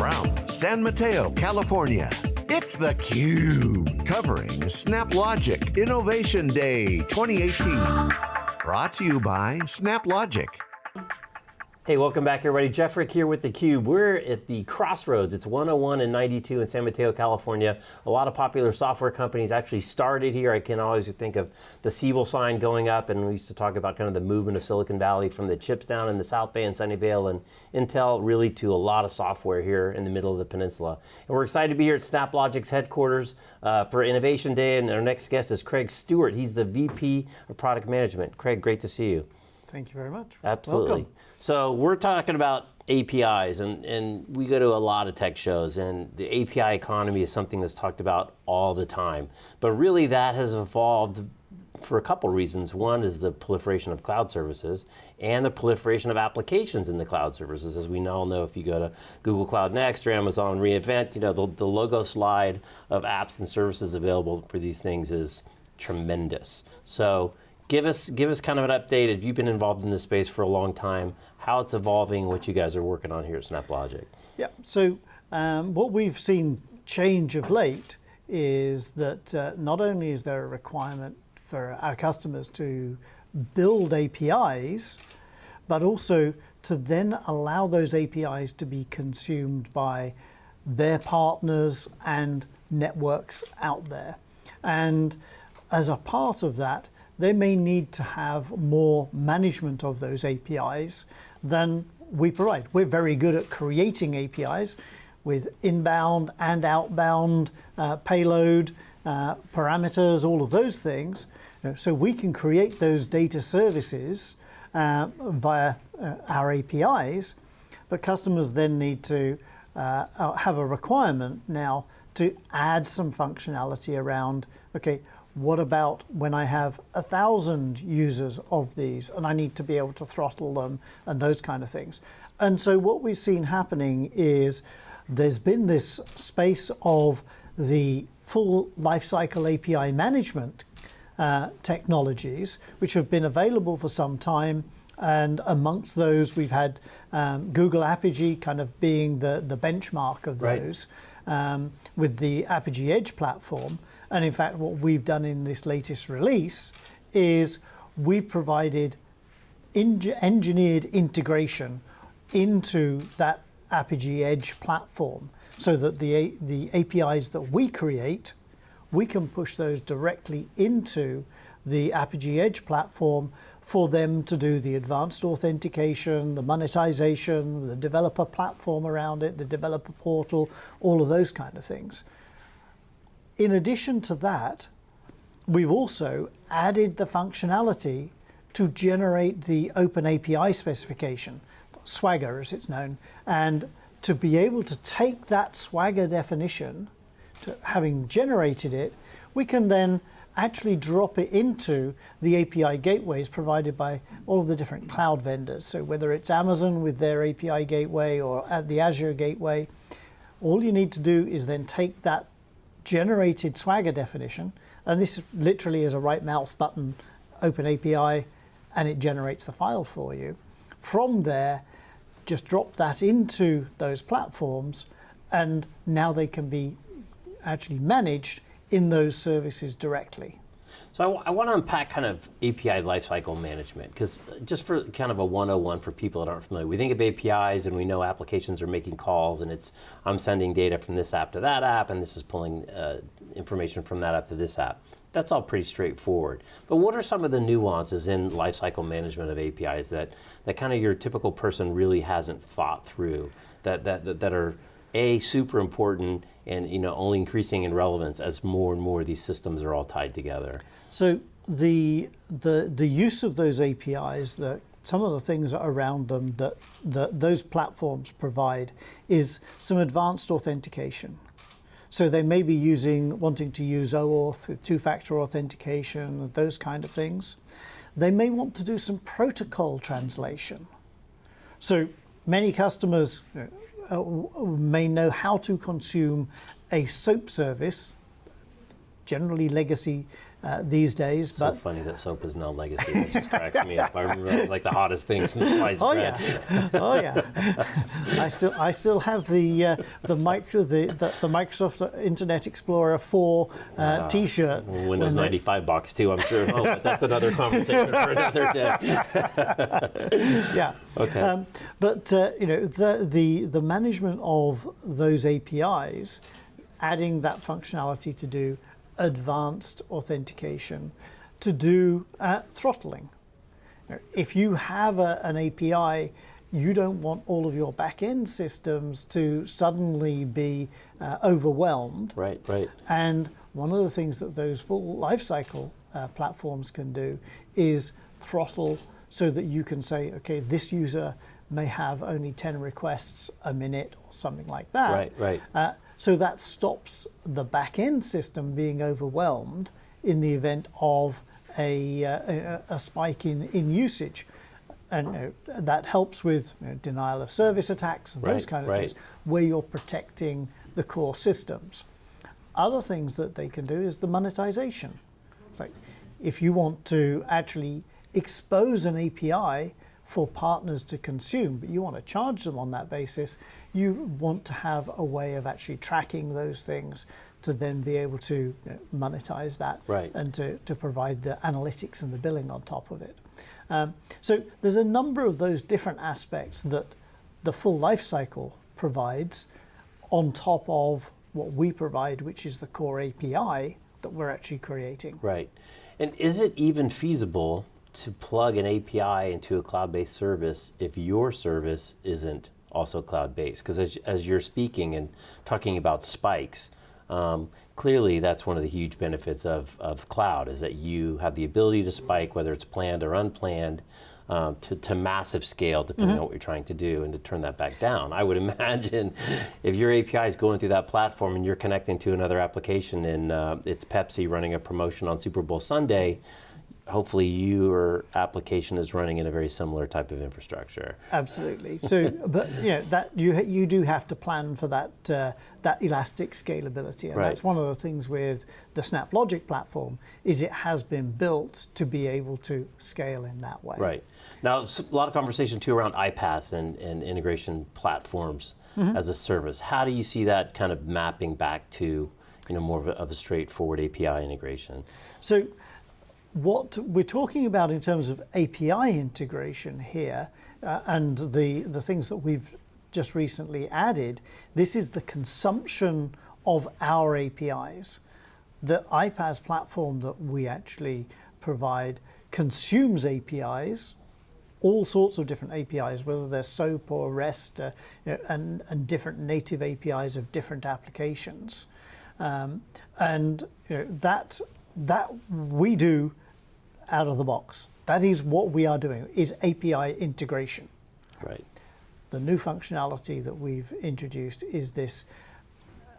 from San Mateo, California, it's theCUBE, covering SnapLogic Innovation Day 2018. Brought to you by SnapLogic. Hey, welcome back everybody. Jeff Frick here with theCUBE. We're at the crossroads. It's 101 and 92 in San Mateo, California. A lot of popular software companies actually started here. I can always think of the Siebel sign going up, and we used to talk about kind of the movement of Silicon Valley from the chips down in the South Bay and Sunnyvale and Intel really to a lot of software here in the middle of the peninsula. And we're excited to be here at SnapLogic's headquarters uh, for Innovation Day, and our next guest is Craig Stewart. He's the VP of Product Management. Craig, great to see you. Thank you very much. Absolutely. Welcome. So we're talking about APIs, and, and we go to a lot of tech shows, and the API economy is something that's talked about all the time. But really that has evolved for a couple reasons. One is the proliferation of cloud services and the proliferation of applications in the cloud services. As we all know, if you go to Google Cloud Next or Amazon reInvent, you know, the, the logo slide of apps and services available for these things is tremendous. So Give us, give us kind of an update, if you've been involved in this space for a long time, how it's evolving, what you guys are working on here at SnapLogic. Yeah, so um, what we've seen change of late is that uh, not only is there a requirement for our customers to build APIs, but also to then allow those APIs to be consumed by their partners and networks out there. And as a part of that, they may need to have more management of those APIs than we provide. We're very good at creating APIs with inbound and outbound uh, payload, uh, parameters, all of those things. So we can create those data services uh, via uh, our APIs, but customers then need to uh, have a requirement now to add some functionality around, okay, what about when I have a thousand users of these and I need to be able to throttle them and those kind of things. And so what we've seen happening is there's been this space of the full lifecycle API management uh, technologies, which have been available for some time. And amongst those, we've had um, Google Apigee kind of being the, the benchmark of those right. um, with the Apigee Edge platform. And in fact, what we've done in this latest release is we've provided engineered integration into that Apigee Edge platform so that the, the APIs that we create, we can push those directly into the Apigee Edge platform for them to do the advanced authentication, the monetization, the developer platform around it, the developer portal, all of those kind of things. In addition to that, we've also added the functionality to generate the Open API specification, Swagger as it's known, and to be able to take that Swagger definition, to having generated it, we can then actually drop it into the API gateways provided by all of the different cloud vendors. So whether it's Amazon with their API gateway or at the Azure gateway, all you need to do is then take that generated Swagger definition, and this literally is a right mouse button, open API, and it generates the file for you. From there, just drop that into those platforms, and now they can be actually managed in those services directly. So I, want to unpack kind of API lifecycle management, because just for kind of a 101 for people that aren't familiar, we think of APIs and we know applications are making calls and it's, I'm sending data from this app to that app and this is pulling uh, information from that app to this app. That's all pretty straightforward. But what are some of the nuances in lifecycle management of APIs that, that kind of your typical person really hasn't thought through, that, that, that are A, super important, and you know, only increasing in relevance as more and more of these systems are all tied together? So the, the, the use of those APIs, that some of the things around them that, that those platforms provide is some advanced authentication. So they may be using, wanting to use OAuth with two-factor authentication, those kind of things. They may want to do some protocol translation. So many customers uh, may know how to consume a SOAP service, generally legacy uh, these days. So but funny that soap is now legacy. It just cracks me up. I remember it was like the hottest thing since sliced Oh bread. yeah, oh yeah. I still, I still have the uh, the, micro, the, the the Microsoft Internet Explorer 4 uh, T-shirt. Windows when they- 95 box too, I'm sure. Oh, but that's another conversation for another day. yeah. Okay. Um, but uh, you know the, the the management of those APIs, adding that functionality to do advanced authentication, to do uh, throttling. If you have a, an API, you don't want all of your back-end systems to suddenly be uh, overwhelmed Right, right. and one of the things that those full lifecycle uh, platforms can do is throttle so that you can say, okay, this user may have only 10 requests a minute or something like that. Right, right. Uh, so that stops the back end system being overwhelmed in the event of a, uh, a, a spike in, in usage. And you know, that helps with you know, denial of service attacks and those kind of right. things, where you're protecting the core systems. Other things that they can do is the monetization. It's like if you want to actually expose an API for partners to consume, but you want to charge them on that basis, you want to have a way of actually tracking those things to then be able to you know, monetize that Right. and to, to provide the analytics and the billing on top of it. Um, so there's a number of those different aspects that the full life cycle provides on top of what we provide, which is the core API that we're actually creating. Right. And is it even feasible to plug an API into a cloud based service if your service isn't also cloud based? Because as, as you're speaking and talking about spikes, um, clearly that's one of the huge benefits of, of cloud is that you have the ability to spike, whether it's planned or unplanned. Um, to, to massive scale, depending on what you're trying to do, and to turn that back down. I would imagine if your API is going through that platform and you're connecting to another application and uh, it's Pepsi running a promotion on Super Bowl Sunday, hopefully your application is running in a very similar type of infrastructure. Absolutely. So, but you know that you you do have to plan for that uh, that elastic scalability, and Right. that's one of the things with the SnapLogic platform is it has been built to be able to scale in that way. Right. Now, a lot of conversation too around iPaaS and, and integration platforms Mm-hmm. as a service. How do you see that kind of mapping back to you know more of a, of a straightforward API integration? So, what we're talking about in terms of API integration here, uh, and the the things that we've just recently added, this is the consumption of our APIs. The iPaaS platform that we actually provide consumes APIs, all sorts of different APIs, whether they're SOAP or REST, uh, you know, and, and different native APIs of different applications. Um, and you know, that, that we do out of the box. That is what we are doing, is API integration. Right. The new functionality that we've introduced is this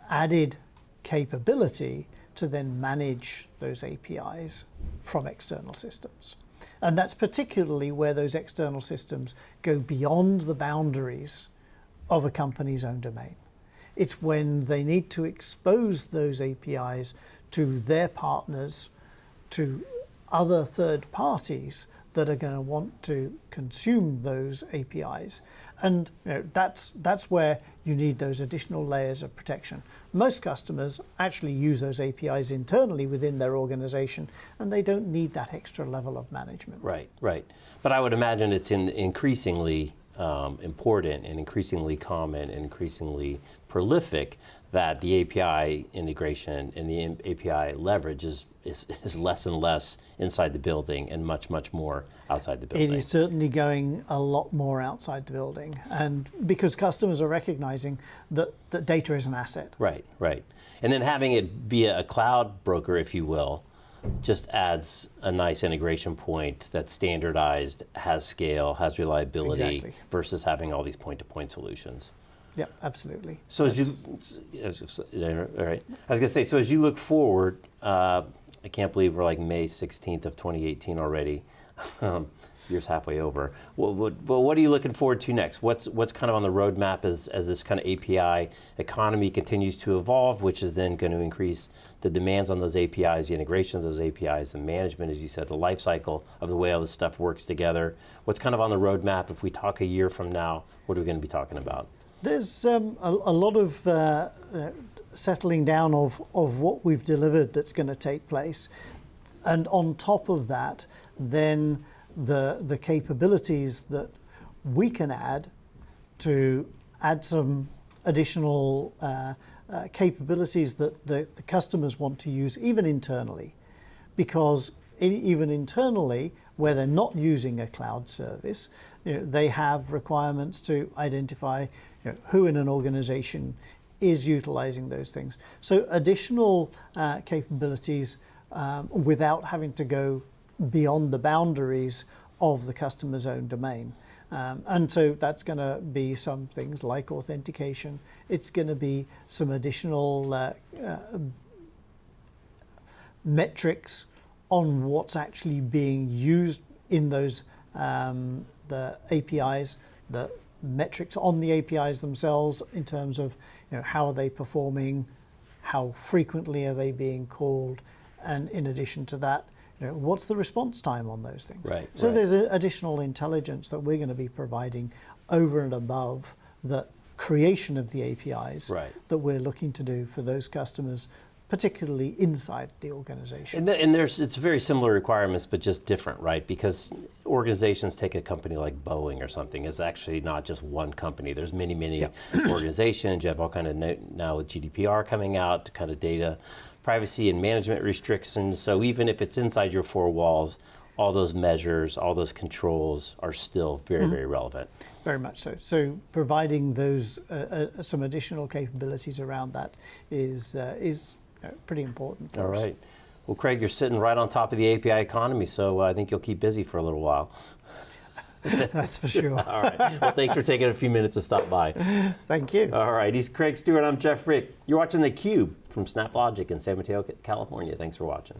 added capability to then manage those APIs from external systems. And that's particularly where those external systems go beyond the boundaries of a company's own domain. It's when they need to expose those APIs to their partners, to other third parties that are going to want to consume those APIs. And you know, that's, that's where you need those additional layers of protection. Most customers actually use those APIs internally within their organization, and they don't need that extra level of management. Right, right. But I would imagine it's in increasingly um, important and increasingly common and increasingly prolific that the API integration and the API leverage is, is, is less and less inside the building and much, much more outside the building. It is certainly going a lot more outside the building, and because customers are recognizing that, that data is an asset. Right, right. And then having it be a cloud broker, if you will, just adds a nice integration point that's standardized, has scale, has reliability, Exactly. versus having all these point-to-point solutions. Yeah, absolutely. So as you, as- all right, I was gonna say, so as you look forward, uh, I can't believe we're like May 16th of 2018 already. Year's halfway over. What, what, but what are you looking forward to next? What's what's kind of on the roadmap as, as this kind of API economy continues to evolve, which is then going to increase the demands on those APIs, the integration of those APIs, the management, as you said, the life cycle of the way all this stuff works together. What's kind of on the roadmap? If we talk a year from now, what are we going to be talking about? There's um, a, a, lot of uh, uh, settling down of, of what we've delivered that's going to take place. And on top of that, then the, the capabilities that we can add to add some additional uh, uh, capabilities that the, the, customers want to use, even internally. Because even internally, where they're not using a cloud service, you know, they have requirements to identify you know, who in an organization is utilizing those things. So additional uh, capabilities um, without having to go beyond the boundaries of the customer's own domain. Um, and so that's going to be some things like authentication. It's going to be some additional uh, uh, metrics on what's actually being used in those um, the APIs, the metrics on the APIs themselves in terms of you know, how are they performing, how frequently are they being called, and in addition to that, you know, what's the response time on those things? Right. So right. there's additional intelligence that we're going to be providing over and above the creation of the APIs right. that we're looking to do for those customers particularly inside the organization. And, the, and, there's it's very similar requirements, but just different, right? Because organizations take a company like Boeing or something. It's actually not just one company. There's many, many yeah. organizations. You have all kind of now with GDPR coming out, kind of data privacy and management restrictions. So even if it's inside your four walls, all those measures, all those controls are still very, mm-hmm. very relevant. Very much so. So providing those uh, uh, some additional capabilities around that is uh, is uh, pretty important. for us all right. Well, Craig, you're sitting right on top of the API economy, so I think you'll keep busy for a little while. That's for sure. All right. Well, thanks for taking a few minutes to stop by. Thank you. All right. He's Craig Stewart. I'm Jeff Frick. You're watching theCUBE from SnapLogic in San Mateo, California. Thanks for watching.